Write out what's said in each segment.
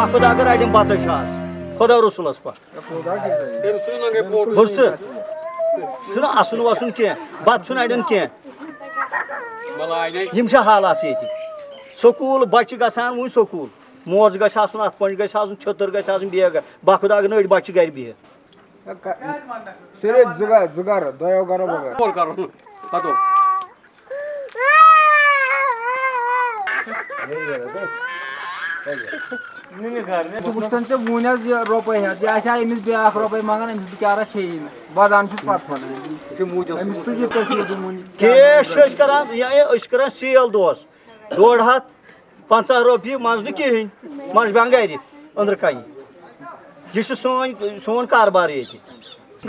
باخد اگر اڑٮ۪ن بتہٕ چھِ آز خۄدا رسوٗلَس پتھ بوٗزتہٕ چھُنہ اَسُن وَسُن کینٛہہ بَتہٕ چھُنہٕ اَڑٮ۪ن کینٛہہ یِم چھِ حالات ییٚتہِ سکوٗل بَچہِ گژھان وٕنۍ سکوٗل موزٕ گژھِ آسُن اَتھ پٔنٛڈۍ گژھِ آسُن چھٔتٕر گژھِ آسُن بیگ بہ خۄدا اگر نہٕ أڑۍ بَچہِ گَرِ بِہِتھ وٕچھتن ژےٚ وُنۍ حظ یہِ رۄپَے ہٮ۪تھ یہِ آسہِ ہا أمِس بیٛاکھ رۄپَے منٛگان أمِس بِچارَس کھیٚیی نہٕ وَدان چھُس کیش چھِ أسۍ کران یا أسۍ چھِ کران سیل دۄہَس ڈۄڈ ہَتھ پنٛژاہ رۄپیہِ منٛز نہٕ کِہیٖنۍ منٛز بیٚہن گرِ أنٛدرٕ کَنہِ یہِ چھُ سٲنۍ سون کاربار ییٚتہِ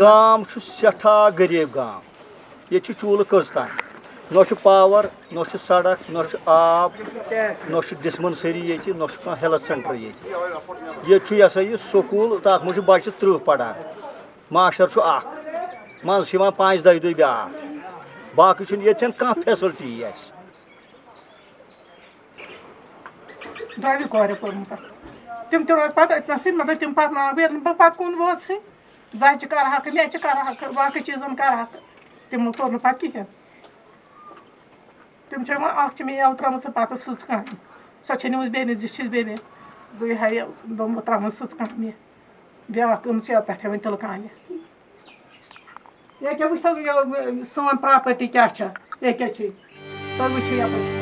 گام چھُ سٮ۪ٹھاہ غریٖب گام ییٚتہِ چھِ چوٗلہٕ کٔژ تانۍ نہ چھُ پاوَر نہ چھُ سڑک نہ چھُ آب نہ چھُ ڈِسپَنسٔری ییٚتہِ نہ چھُ کانٛہہ ہیٚلٕتھ سٮ۪نٹَر ییٚتہِ ییٚتہِ چھُ یہِ ہسا یہِ سکوٗل تَتھ منٛز چھُ بَچہِ تٕرٛہ پَران ماشٹر چھُ اکھ منٛزٕ چھِ یِوان پانٛژھِ دۄیہِ دۄہہِ بیٛاکھ باقٕے چھُنہٕ ییٚتہِ چھَنہٕ کانٛہہ فیسَلٹی اَسہِ دۄیہِ کورِ پوٚرمُت تِم تہِ روزِ پَتہٕ أتنَسٕے مطلب تِم پَرناو ییٚلہِ نہٕ بہٕ پَتہٕ کُن وٲژٕے زَچہِ کَرٕہَکھ لیٚچہِ کَرٕہَکھ باقٕے چیٖزَن کَرٕہَکھ تِمو کوٚر نہٕ پَتہٕ کِہیٖنۍ تِم چھِ وۄنۍ اَکھ چھِ مےٚ یَوٕ ترٛٲمٕژ پَتہٕ سٕژ کامہِ سۄ چھےٚ نِمٕژ بیٚنہِ زِ چھِس بیٚنہِ گٔے ہا یہِ دوٚپمو ترٛٲمٕژ سٕژ کامہِ بیٛاکھ أمِس یَتھ پٮ۪ٹھَے وۄنۍ تِلہٕ کامہِ ییٚکیٛاہ وٕچھ حظ سٲنۍ پرٛاپَرٹی کیٛاہ چھےٚ ییٚکیٛاہ چھِ تُہۍ وٕچھِو یَپٲرۍ